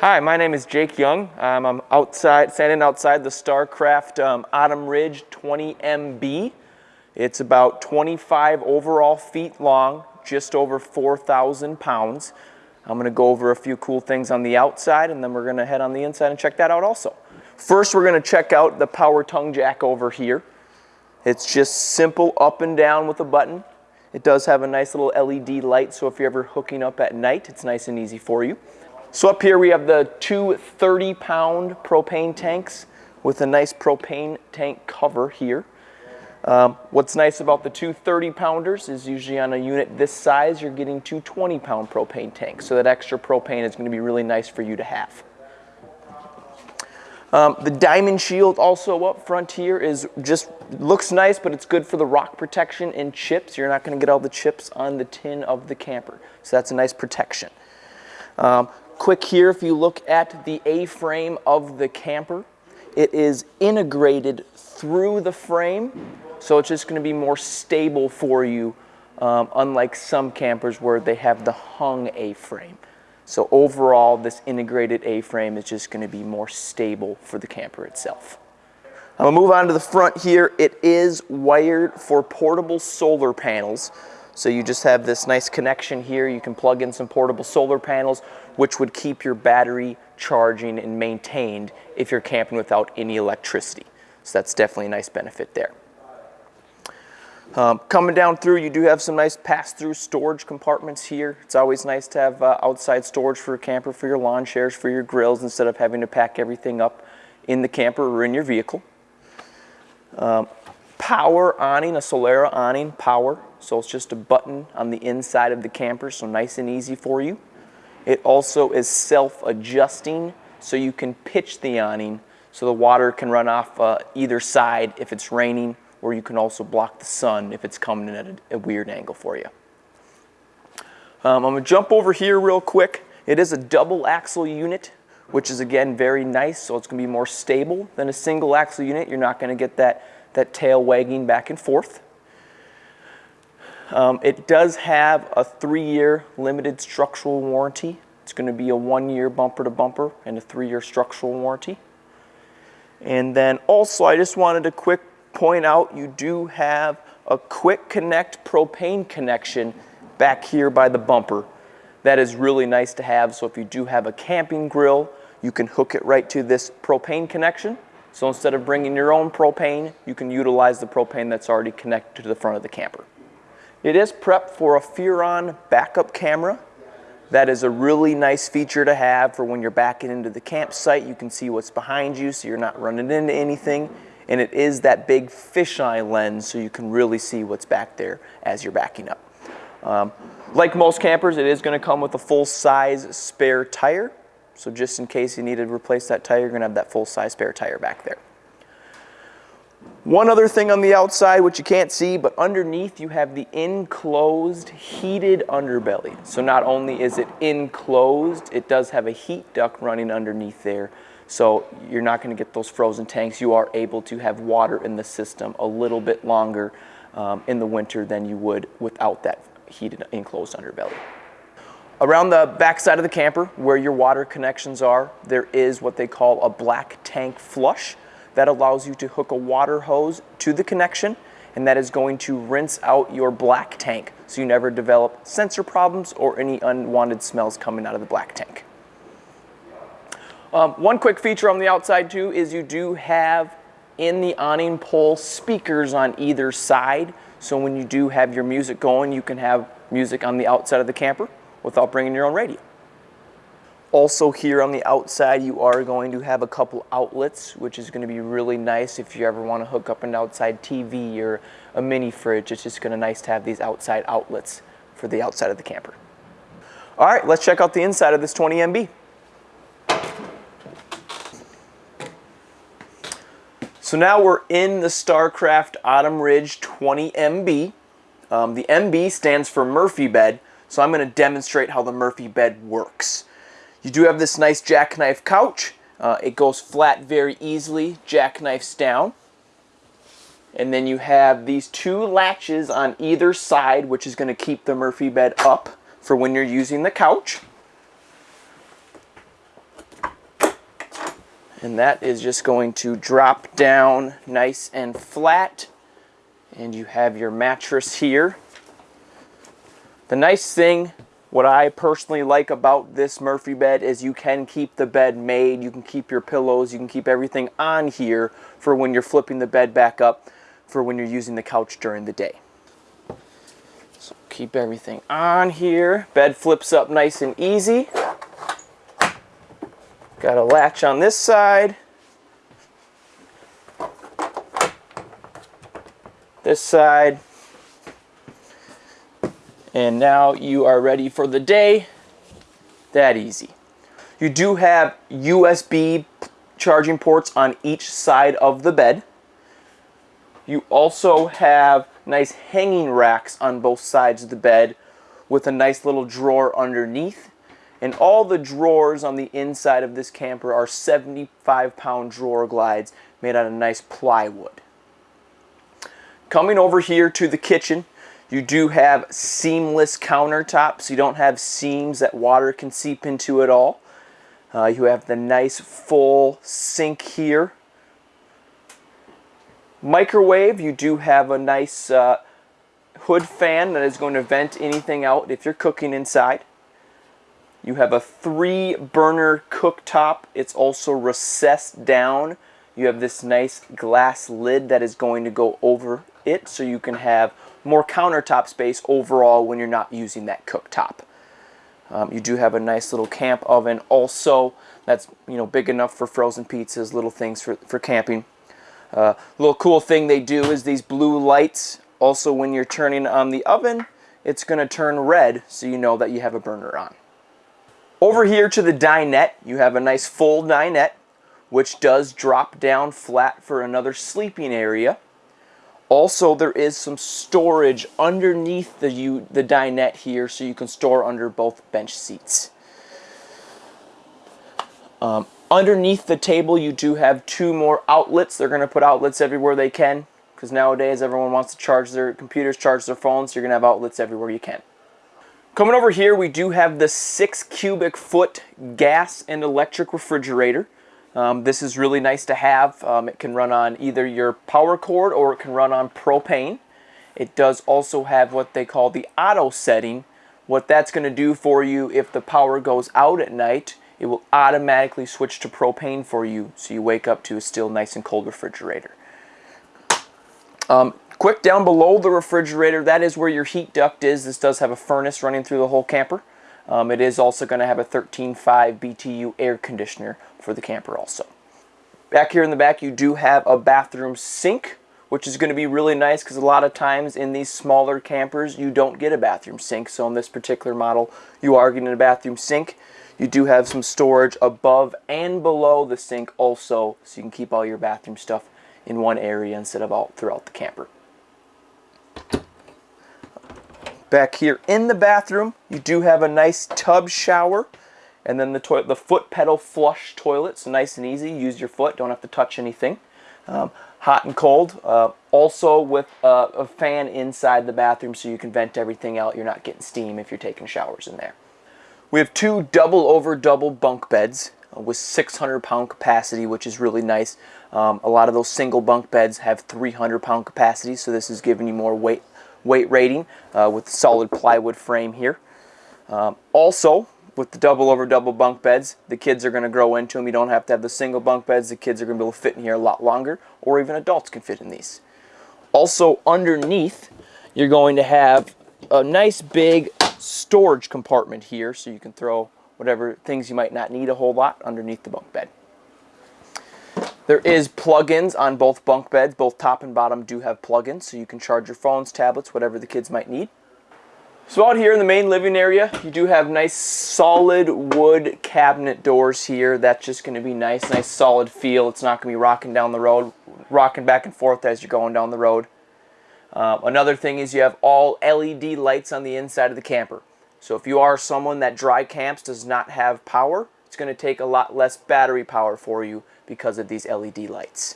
Hi, my name is Jake Young. Um, I'm outside, standing outside the StarCraft um, Autumn Ridge 20MB. It's about 25 overall feet long, just over 4,000 pounds. I'm gonna go over a few cool things on the outside and then we're gonna head on the inside and check that out also. First, we're gonna check out the power tongue jack over here. It's just simple up and down with a button. It does have a nice little LED light, so if you're ever hooking up at night, it's nice and easy for you. So up here we have the two 30 pound propane tanks with a nice propane tank cover here. Um, what's nice about the two 30 pounders is usually on a unit this size you're getting two 20 pound propane tanks. So that extra propane is going to be really nice for you to have. Um, the diamond shield also up front here is just looks nice but it's good for the rock protection and chips. You're not going to get all the chips on the tin of the camper. So that's a nice protection. Um, quick here, if you look at the A-frame of the camper, it is integrated through the frame, so it's just gonna be more stable for you, um, unlike some campers where they have the hung A-frame. So overall, this integrated A-frame is just gonna be more stable for the camper itself. I'm gonna move on to the front here. It is wired for portable solar panels. So you just have this nice connection here. You can plug in some portable solar panels, which would keep your battery charging and maintained if you're camping without any electricity. So that's definitely a nice benefit there. Um, coming down through, you do have some nice pass-through storage compartments here. It's always nice to have uh, outside storage for your camper, for your lawn chairs, for your grills, instead of having to pack everything up in the camper or in your vehicle. Um, power awning, a Solera awning, power. So it's just a button on the inside of the camper, so nice and easy for you. It also is self-adjusting, so you can pitch the awning so the water can run off uh, either side if it's raining, or you can also block the sun if it's coming in at a, a weird angle for you. Um, I'm gonna jump over here real quick. It is a double axle unit, which is again very nice, so it's gonna be more stable than a single axle unit. You're not gonna get that, that tail wagging back and forth. Um, it does have a three-year limited structural warranty. It's going to be a one-year bumper-to-bumper and a three-year structural warranty. And then also, I just wanted to quick point out, you do have a quick connect propane connection back here by the bumper. That is really nice to have. So if you do have a camping grill, you can hook it right to this propane connection. So instead of bringing your own propane, you can utilize the propane that's already connected to the front of the camper. It is prepped for a Furrion backup camera. That is a really nice feature to have for when you're backing into the campsite. You can see what's behind you so you're not running into anything. And it is that big fisheye lens so you can really see what's back there as you're backing up. Um, like most campers, it is going to come with a full-size spare tire. So just in case you need to replace that tire, you're going to have that full-size spare tire back there. One other thing on the outside, which you can't see, but underneath you have the enclosed heated underbelly. So not only is it enclosed, it does have a heat duct running underneath there. So you're not gonna get those frozen tanks. You are able to have water in the system a little bit longer um, in the winter than you would without that heated enclosed underbelly. Around the back side of the camper, where your water connections are, there is what they call a black tank flush that allows you to hook a water hose to the connection and that is going to rinse out your black tank so you never develop sensor problems or any unwanted smells coming out of the black tank. Um, one quick feature on the outside too is you do have in the awning pole speakers on either side so when you do have your music going you can have music on the outside of the camper without bringing your own radio. Also here on the outside, you are going to have a couple outlets, which is going to be really nice if you ever want to hook up an outside TV or a mini fridge. It's just going to be nice to have these outside outlets for the outside of the camper. All right, let's check out the inside of this 20MB. So now we're in the StarCraft Autumn Ridge 20MB. Um, the MB stands for Murphy bed, so I'm going to demonstrate how the Murphy bed works. You do have this nice jackknife couch. Uh, it goes flat very easily, jackknifes down. And then you have these two latches on either side, which is going to keep the Murphy bed up for when you're using the couch. And that is just going to drop down nice and flat. And you have your mattress here. The nice thing, what I personally like about this Murphy bed is you can keep the bed made, you can keep your pillows, you can keep everything on here for when you're flipping the bed back up for when you're using the couch during the day. So keep everything on here. Bed flips up nice and easy. Got a latch on this side. This side. And now you are ready for the day. That easy. You do have USB charging ports on each side of the bed. You also have nice hanging racks on both sides of the bed with a nice little drawer underneath and all the drawers on the inside of this camper are 75 pound drawer glides made out of nice plywood. Coming over here to the kitchen, you do have seamless countertops. You don't have seams that water can seep into at all. Uh, you have the nice full sink here. Microwave, you do have a nice uh, hood fan that is going to vent anything out if you're cooking inside. You have a three burner cooktop. It's also recessed down. You have this nice glass lid that is going to go over it so you can have more countertop space overall when you're not using that cooktop. Um, you do have a nice little camp oven also that's you know big enough for frozen pizzas, little things for, for camping. Uh, little cool thing they do is these blue lights also when you're turning on the oven it's going to turn red so you know that you have a burner on. Over here to the dinette, you have a nice full dinette, which does drop down flat for another sleeping area. Also, there is some storage underneath the, you, the dinette here, so you can store under both bench seats. Um, underneath the table, you do have two more outlets. They're going to put outlets everywhere they can, because nowadays everyone wants to charge their computers, charge their phones, so you're going to have outlets everywhere you can. Coming over here, we do have the 6 cubic foot gas and electric refrigerator. Um, this is really nice to have. Um, it can run on either your power cord or it can run on propane. It does also have what they call the auto setting. What that's going to do for you if the power goes out at night, it will automatically switch to propane for you so you wake up to a still nice and cold refrigerator. Um, Quick down below the refrigerator, that is where your heat duct is. This does have a furnace running through the whole camper. Um, it is also going to have a 13.5 BTU air conditioner for the camper also. Back here in the back you do have a bathroom sink which is going to be really nice because a lot of times in these smaller campers you don't get a bathroom sink. So in this particular model you are getting a bathroom sink. You do have some storage above and below the sink also so you can keep all your bathroom stuff in one area instead of all throughout the camper. Back here in the bathroom, you do have a nice tub shower. And then the, toilet, the foot pedal flush toilet, so nice and easy. Use your foot, don't have to touch anything. Um, hot and cold. Uh, also with a fan inside the bathroom so you can vent everything out. You're not getting steam if you're taking showers in there. We have two double over double bunk beds uh, with 600 pound capacity, which is really nice. Um, a lot of those single bunk beds have 300 pound capacity, so this is giving you more weight weight rating uh, with solid plywood frame here. Um, also, with the double over double bunk beds, the kids are going to grow into them. You don't have to have the single bunk beds. The kids are going to be able to fit in here a lot longer, or even adults can fit in these. Also, underneath, you're going to have a nice big storage compartment here, so you can throw whatever things you might not need a whole lot underneath the bunk bed. There is plugins on both bunk beds. Both top and bottom do have plugins, so you can charge your phones, tablets, whatever the kids might need. So out here in the main living area, you do have nice solid wood cabinet doors here. That's just going to be nice, nice solid feel. It's not going to be rocking down the road, rocking back and forth as you're going down the road. Um, another thing is you have all LED lights on the inside of the camper. So if you are someone that dry camps does not have power, it's going to take a lot less battery power for you because of these LED lights.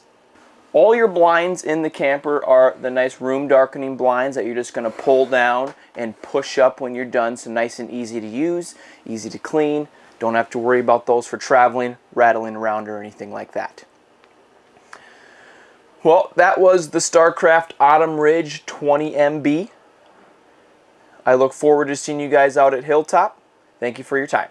All your blinds in the camper are the nice room darkening blinds that you're just going to pull down and push up when you're done. So nice and easy to use, easy to clean. Don't have to worry about those for traveling, rattling around or anything like that. Well, that was the StarCraft Autumn Ridge 20MB. I look forward to seeing you guys out at Hilltop. Thank you for your time.